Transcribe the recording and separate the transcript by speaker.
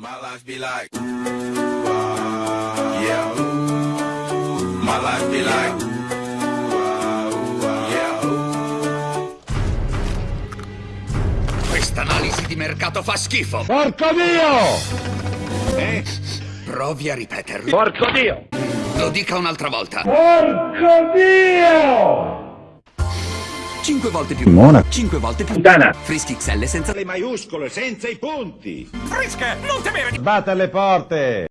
Speaker 1: My life be like, ooh, ah, yeah, ooh. My life be like, ooh, ah, ah, yeah, ooh.
Speaker 2: Questa analisi di mercato fa schifo.
Speaker 3: Porco Dio!
Speaker 2: Eh? Provi a ripeterlo.
Speaker 3: Porco Dio!
Speaker 2: Lo dica un'altra volta.
Speaker 3: Porco Dio!
Speaker 2: Cinque volte più.
Speaker 3: Simona.
Speaker 2: Cinque volte più.
Speaker 3: Puttana.
Speaker 2: Frischi XL senza
Speaker 4: le maiuscole, senza i punti.
Speaker 3: Batte alle porte!